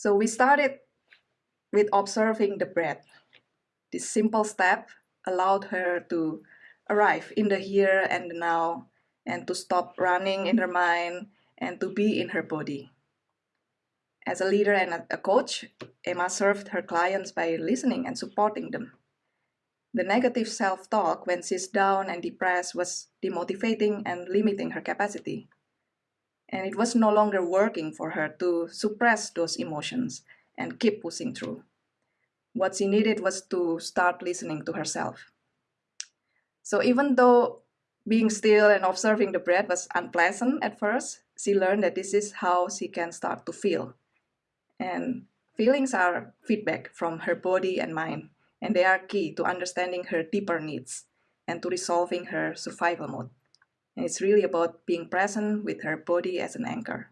So we started with observing the breath. This simple step allowed her to arrive in the here and the now and to stop running in her mind and to be in her body. As a leader and a coach, Emma served her clients by listening and supporting them. The negative self-talk when she's down and depressed was demotivating and limiting her capacity. And it was no longer working for her to suppress those emotions and keep pushing through. What she needed was to start listening to herself. So even though being still and observing the breath was unpleasant at first, she learned that this is how she can start to feel. And feelings are feedback from her body and mind and they are key to understanding her deeper needs and to resolving her survival mode. And it's really about being present with her body as an anchor.